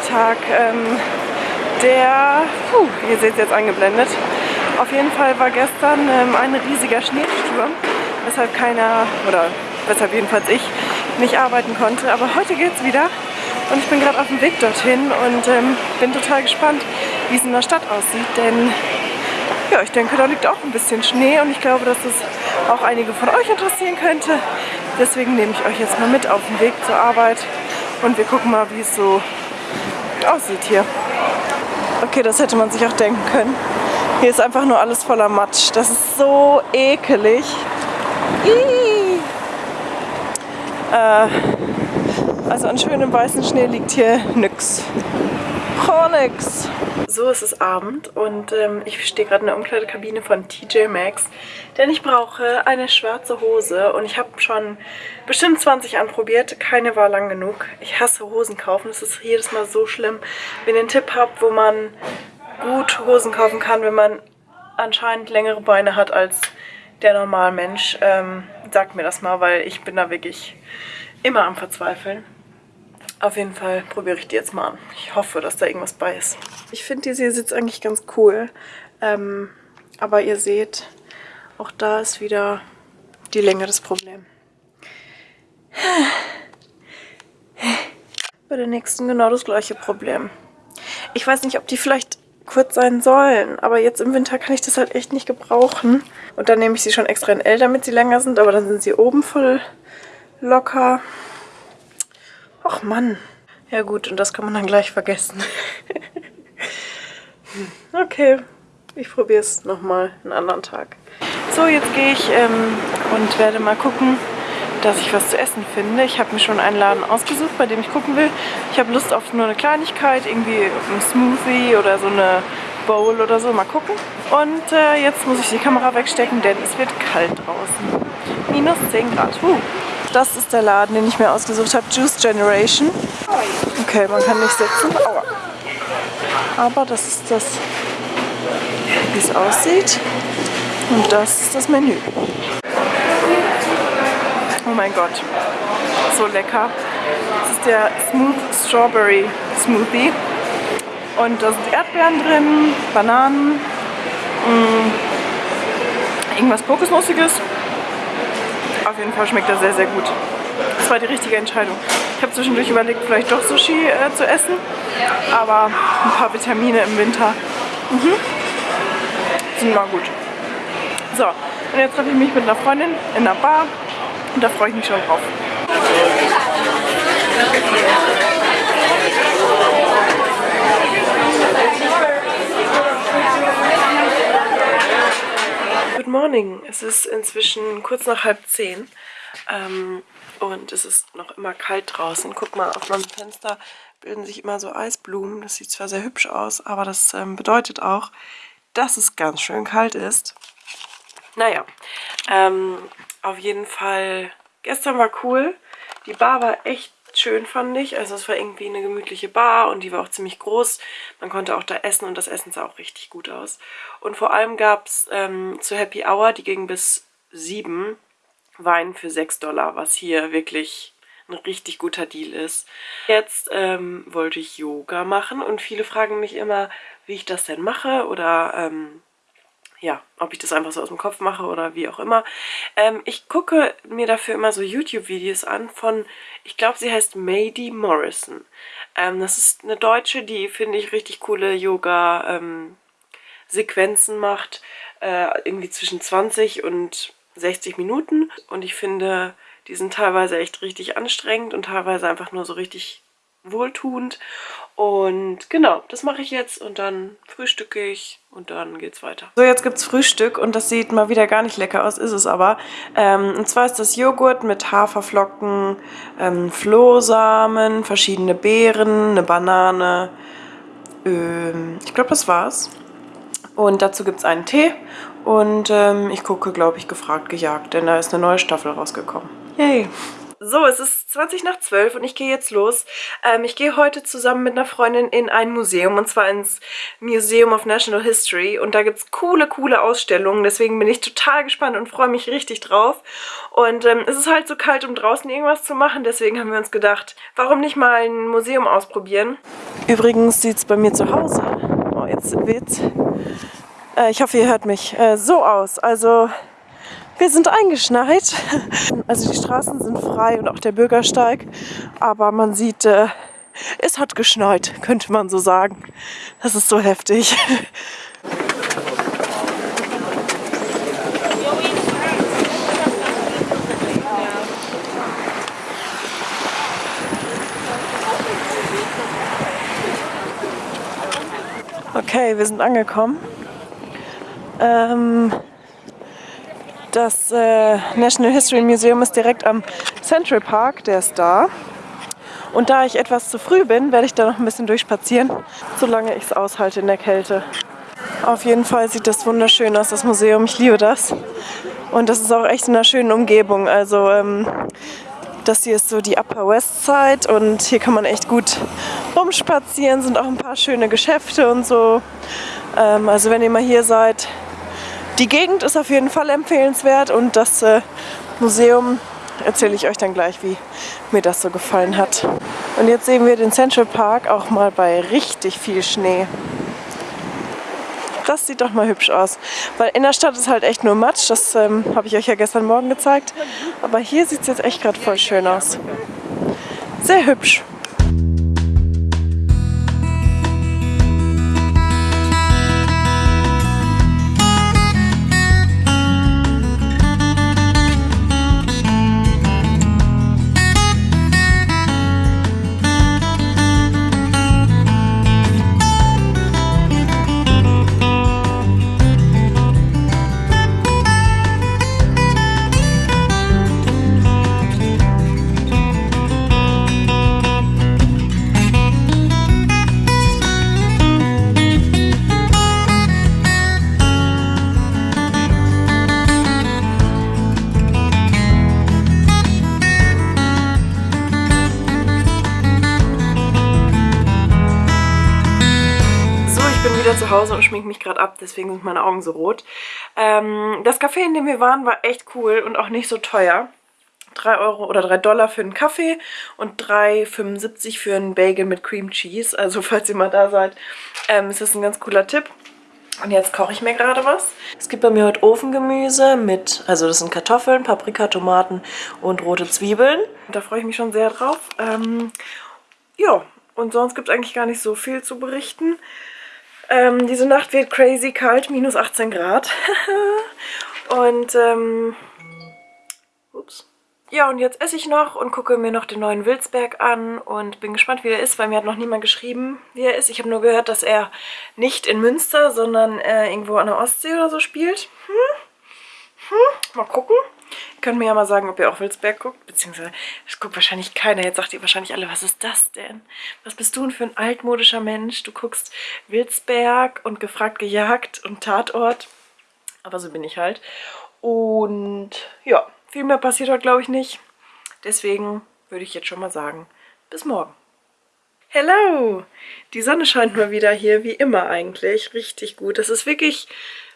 Freitag. Ähm, der, puh, ihr seht es jetzt eingeblendet. Auf jeden Fall war gestern ähm, ein riesiger Schneesturm, weshalb keiner, oder weshalb jedenfalls ich, nicht arbeiten konnte. Aber heute geht es wieder und ich bin gerade auf dem Weg dorthin und ähm, bin total gespannt, wie es in der Stadt aussieht, denn ja, ich denke, da liegt auch ein bisschen Schnee und ich glaube, dass das auch einige von euch interessieren könnte. Deswegen nehme ich euch jetzt mal mit auf den Weg zur Arbeit und wir gucken mal, wie es so aussieht hier. Okay, das hätte man sich auch denken können. Hier ist einfach nur alles voller Matsch. Das ist so ekelig. Äh, also an schönem weißen Schnee liegt hier nix. Oh, nix. So, es ist Abend und ähm, ich stehe gerade in der Umkleidekabine von TJ Maxx, denn ich brauche eine schwarze Hose und ich habe schon bestimmt 20 anprobiert, keine war lang genug. Ich hasse Hosen kaufen, es ist jedes Mal so schlimm. Wenn ihr einen Tipp habt, wo man gut Hosen kaufen kann, wenn man anscheinend längere Beine hat als der normale Mensch, ähm, sagt mir das mal, weil ich bin da wirklich immer am Verzweifeln. Auf jeden Fall probiere ich die jetzt mal an. Ich hoffe, dass da irgendwas bei ist. Ich finde diese hier sitzt eigentlich ganz cool. Ähm, aber ihr seht, auch da ist wieder die Länge das Problem. Bei der nächsten genau das gleiche Problem. Ich weiß nicht, ob die vielleicht kurz sein sollen, aber jetzt im Winter kann ich das halt echt nicht gebrauchen. Und dann nehme ich sie schon extra in L, damit sie länger sind, aber dann sind sie oben voll locker. Ach Mann. Ja gut, und das kann man dann gleich vergessen. okay, ich probiere es nochmal einen anderen Tag. So, jetzt gehe ich ähm, und werde mal gucken, dass ich was zu essen finde. Ich habe mir schon einen Laden ausgesucht, bei dem ich gucken will. Ich habe Lust auf nur eine Kleinigkeit, irgendwie ein Smoothie oder so eine Bowl oder so. Mal gucken. Und äh, jetzt muss ich die Kamera wegstecken, denn es wird kalt draußen. Minus 10 Grad. Uh. Das ist der Laden, den ich mir ausgesucht habe. Juice Generation. Okay, man kann nicht sitzen. Aua. Aber das ist das, wie es aussieht. Und das ist das Menü. Oh mein Gott, so lecker. Das ist der Smooth Strawberry Smoothie. Und da sind Erdbeeren drin, Bananen, mh, mm, irgendwas Kokosnussiges. Jeden Fall schmeckt er sehr, sehr gut. Das war die richtige Entscheidung. Ich habe zwischendurch überlegt, vielleicht doch Sushi äh, zu essen, aber ein paar Vitamine im Winter mhm. sind mal gut. So, und jetzt treffe ich mich mit einer Freundin in einer Bar und da freue ich mich schon drauf. Good morning. Es ist inzwischen kurz nach halb zehn ähm, und es ist noch immer kalt draußen. Guck mal, auf meinem Fenster bilden sich immer so Eisblumen. Das sieht zwar sehr hübsch aus, aber das ähm, bedeutet auch, dass es ganz schön kalt ist. Naja, ähm, auf jeden Fall, gestern war cool. Die Bar war echt schön, fand ich. Also es war irgendwie eine gemütliche Bar und die war auch ziemlich groß. Man konnte auch da essen und das Essen sah auch richtig gut aus. Und vor allem gab es ähm, zur Happy Hour, die ging bis 7, Wein für 6 Dollar, was hier wirklich ein richtig guter Deal ist. Jetzt ähm, wollte ich Yoga machen und viele fragen mich immer, wie ich das denn mache oder ähm, ja, ob ich das einfach so aus dem Kopf mache oder wie auch immer. Ähm, ich gucke mir dafür immer so YouTube-Videos an von, ich glaube, sie heißt Mady Morrison. Ähm, das ist eine Deutsche, die, finde ich, richtig coole Yoga-Sequenzen ähm, macht. Äh, irgendwie zwischen 20 und 60 Minuten. Und ich finde, die sind teilweise echt richtig anstrengend und teilweise einfach nur so richtig wohltuend. Und genau, das mache ich jetzt und dann frühstücke ich und dann geht's weiter. So, jetzt gibt's Frühstück und das sieht mal wieder gar nicht lecker aus, ist es aber. Ähm, und zwar ist das Joghurt mit Haferflocken, ähm, Flohsamen, verschiedene Beeren, eine Banane. Ähm, ich glaube, das war's. Und dazu gibt es einen Tee und ähm, ich gucke, glaube ich, gefragt gejagt, denn da ist eine neue Staffel rausgekommen. Yay! So, es ist 20 nach 12 und ich gehe jetzt los. Ähm, ich gehe heute zusammen mit einer Freundin in ein Museum und zwar ins Museum of National History und da gibt es coole, coole Ausstellungen. Deswegen bin ich total gespannt und freue mich richtig drauf. Und ähm, es ist halt so kalt, um draußen irgendwas zu machen, deswegen haben wir uns gedacht, warum nicht mal ein Museum ausprobieren. Übrigens sieht es bei mir zu Hause, oh jetzt wird's, äh, ich hoffe ihr hört mich, äh, so aus. Also wir sind eingeschneit. Also die Straßen sind frei und auch der Bürgersteig. Aber man sieht, äh, es hat geschneit, könnte man so sagen. Das ist so heftig. Okay, wir sind angekommen. Ähm, das äh, National History Museum ist direkt am Central Park, der ist da. Und da ich etwas zu früh bin, werde ich da noch ein bisschen durchspazieren, solange ich es aushalte in der Kälte. Auf jeden Fall sieht das wunderschön aus, das Museum. Ich liebe das. Und das ist auch echt in einer schönen Umgebung. Also ähm, das hier ist so die Upper West Side und hier kann man echt gut rumspazieren. Sind auch ein paar schöne Geschäfte und so. Ähm, also wenn ihr mal hier seid, die Gegend ist auf jeden Fall empfehlenswert und das äh, Museum erzähle ich euch dann gleich, wie mir das so gefallen hat. Und jetzt sehen wir den Central Park auch mal bei richtig viel Schnee. Das sieht doch mal hübsch aus. Weil in der Stadt ist halt echt nur Matsch. Das ähm, habe ich euch ja gestern Morgen gezeigt. Aber hier sieht es jetzt echt gerade voll schön aus. Sehr hübsch. Hause und schminke mich gerade ab, deswegen sind meine Augen so rot. Ähm, das Café, in dem wir waren, war echt cool und auch nicht so teuer. 3 Euro oder 3 Dollar für einen Kaffee und 3,75 für einen Bagel mit Cream Cheese. Also falls ihr mal da seid, ähm, ist das ein ganz cooler Tipp. Und jetzt koche ich mir gerade was. Es gibt bei mir heute Ofengemüse mit, also das sind Kartoffeln, Paprika, Tomaten und rote Zwiebeln. Da freue ich mich schon sehr drauf. Ähm, ja, und sonst gibt es eigentlich gar nicht so viel zu berichten. Ähm, diese Nacht wird crazy kalt, minus 18 Grad. und, ähm, ups. Ja, und jetzt esse ich noch und gucke mir noch den neuen Wilsberg an und bin gespannt, wie er ist, weil mir hat noch niemand geschrieben, wie er ist. Ich habe nur gehört, dass er nicht in Münster, sondern äh, irgendwo an der Ostsee oder so spielt. Hm? Hm? Mal gucken. Könnt mir ja mal sagen, ob ihr auch Wilsberg guckt, beziehungsweise es guckt wahrscheinlich keiner. Jetzt sagt ihr wahrscheinlich alle, was ist das denn? Was bist du denn für ein altmodischer Mensch? Du guckst Wilsberg und gefragt, gejagt und Tatort. Aber so bin ich halt. Und ja, viel mehr passiert heute glaube ich nicht. Deswegen würde ich jetzt schon mal sagen, bis morgen. Hello! Die Sonne scheint mal wieder hier, wie immer eigentlich. Richtig gut. Das ist wirklich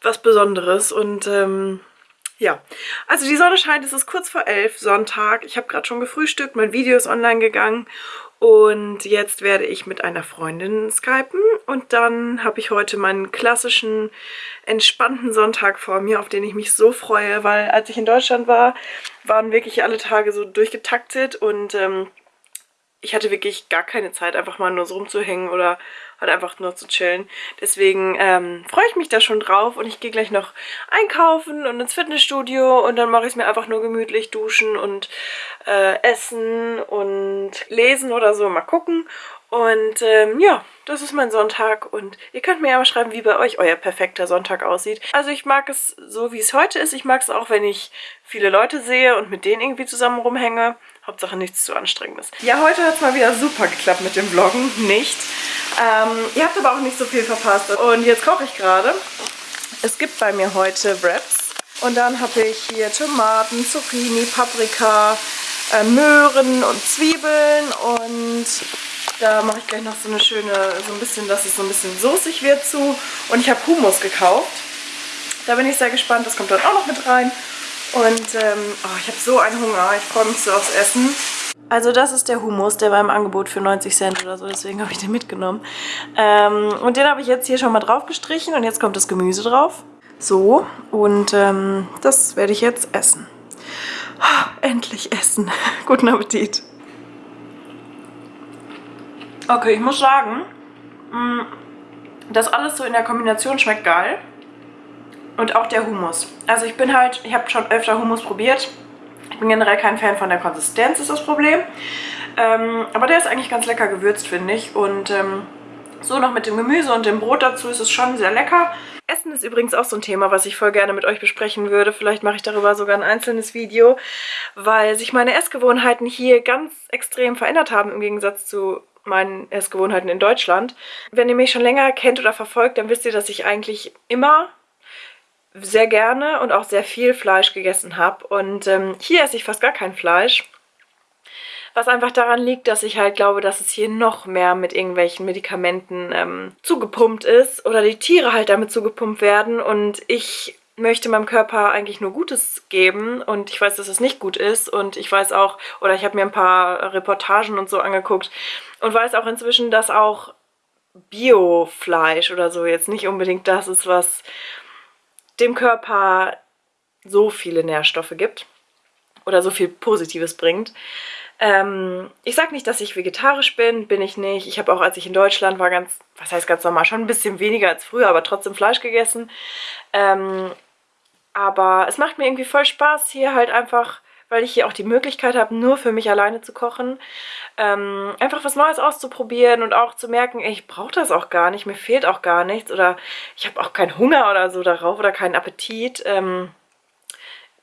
was Besonderes und ähm, ja, also die Sonne scheint, es ist kurz vor elf, Sonntag. Ich habe gerade schon gefrühstückt, mein Video ist online gegangen. Und jetzt werde ich mit einer Freundin skypen. Und dann habe ich heute meinen klassischen entspannten Sonntag vor mir, auf den ich mich so freue, weil als ich in Deutschland war, waren wirklich alle Tage so durchgetaktet. Und ähm, ich hatte wirklich gar keine Zeit, einfach mal nur so rumzuhängen oder halt einfach nur zu chillen. Deswegen ähm, freue ich mich da schon drauf und ich gehe gleich noch einkaufen und ins Fitnessstudio und dann mache ich es mir einfach nur gemütlich, duschen und äh, essen und lesen oder so, mal gucken. Und ähm, ja, das ist mein Sonntag und ihr könnt mir ja mal schreiben, wie bei euch euer perfekter Sonntag aussieht. Also ich mag es so, wie es heute ist. Ich mag es auch, wenn ich viele Leute sehe und mit denen irgendwie zusammen rumhänge. Hauptsache nichts zu anstrengendes. Ja, heute hat es mal wieder super geklappt mit dem Vloggen. Nicht. Ähm, ihr habt aber auch nicht so viel verpasst. Und jetzt koche ich gerade. Es gibt bei mir heute Wraps. Und dann habe ich hier Tomaten, Zucchini, Paprika, äh, Möhren und Zwiebeln und da mache ich gleich noch so eine schöne, so ein bisschen, dass es so ein bisschen soßig wird zu. Und ich habe Hummus gekauft. Da bin ich sehr gespannt, das kommt dann auch noch mit rein. Und ähm, oh, ich habe so einen Hunger, ich freue mich so aufs Essen. Also das ist der Hummus, der war im Angebot für 90 Cent oder so, deswegen habe ich den mitgenommen. Ähm, und den habe ich jetzt hier schon mal drauf gestrichen und jetzt kommt das Gemüse drauf. So, und ähm, das werde ich jetzt essen. Oh, endlich essen. Guten Appetit. Okay, ich muss sagen, mm, das alles so in der Kombination schmeckt geil. Und auch der Hummus. Also ich bin halt, ich habe schon öfter Hummus probiert. Ich bin generell kein Fan von der Konsistenz, ist das Problem. Ähm, aber der ist eigentlich ganz lecker gewürzt, finde ich. Und ähm, so noch mit dem Gemüse und dem Brot dazu ist es schon sehr lecker. Essen ist übrigens auch so ein Thema, was ich voll gerne mit euch besprechen würde. Vielleicht mache ich darüber sogar ein einzelnes Video, weil sich meine Essgewohnheiten hier ganz extrem verändert haben im Gegensatz zu meinen Essgewohnheiten in Deutschland. Wenn ihr mich schon länger kennt oder verfolgt, dann wisst ihr, dass ich eigentlich immer sehr gerne und auch sehr viel Fleisch gegessen habe. Und ähm, hier esse ich fast gar kein Fleisch. Was einfach daran liegt, dass ich halt glaube, dass es hier noch mehr mit irgendwelchen Medikamenten ähm, zugepumpt ist oder die Tiere halt damit zugepumpt werden und ich möchte meinem Körper eigentlich nur Gutes geben und ich weiß, dass es nicht gut ist und ich weiß auch, oder ich habe mir ein paar Reportagen und so angeguckt und weiß auch inzwischen, dass auch Biofleisch oder so jetzt nicht unbedingt das ist, was dem Körper so viele Nährstoffe gibt oder so viel Positives bringt. Ähm, ich sage nicht, dass ich vegetarisch bin, bin ich nicht. Ich habe auch, als ich in Deutschland war, ganz, was heißt ganz normal, schon ein bisschen weniger als früher, aber trotzdem Fleisch gegessen. Ähm, aber es macht mir irgendwie voll Spaß, hier halt einfach, weil ich hier auch die Möglichkeit habe, nur für mich alleine zu kochen, ähm, einfach was Neues auszuprobieren und auch zu merken, ich brauche das auch gar nicht, mir fehlt auch gar nichts oder ich habe auch keinen Hunger oder so darauf oder keinen Appetit. Ähm,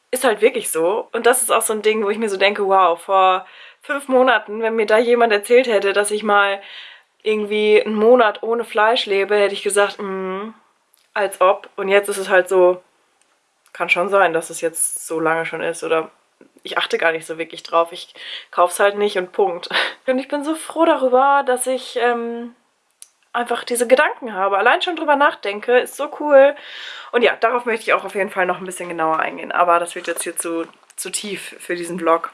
ist halt wirklich so. Und das ist auch so ein Ding, wo ich mir so denke, wow, vor fünf Monaten, wenn mir da jemand erzählt hätte, dass ich mal irgendwie einen Monat ohne Fleisch lebe, hätte ich gesagt, mm, als ob. Und jetzt ist es halt so, kann schon sein, dass es jetzt so lange schon ist oder ich achte gar nicht so wirklich drauf. Ich kaufe es halt nicht und Punkt. Und ich bin so froh darüber, dass ich ähm, einfach diese Gedanken habe. Allein schon drüber nachdenke, ist so cool. Und ja, darauf möchte ich auch auf jeden Fall noch ein bisschen genauer eingehen. Aber das wird jetzt hier zu, zu tief für diesen Vlog.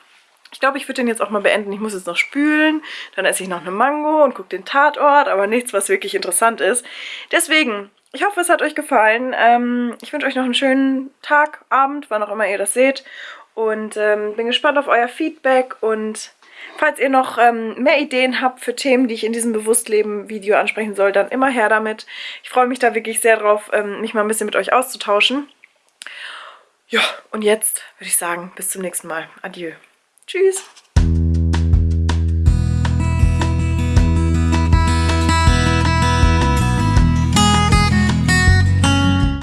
Ich glaube, ich würde den jetzt auch mal beenden. Ich muss jetzt noch spülen, dann esse ich noch eine Mango und gucke den Tatort, aber nichts, was wirklich interessant ist. Deswegen, ich hoffe, es hat euch gefallen. Ähm, ich wünsche euch noch einen schönen Tag, Abend, wann auch immer ihr das seht. Und ähm, bin gespannt auf euer Feedback und falls ihr noch ähm, mehr Ideen habt für Themen, die ich in diesem Bewusstleben-Video ansprechen soll, dann immer her damit. Ich freue mich da wirklich sehr drauf, ähm, mich mal ein bisschen mit euch auszutauschen. Ja, und jetzt würde ich sagen, bis zum nächsten Mal. Adieu. Tschüss.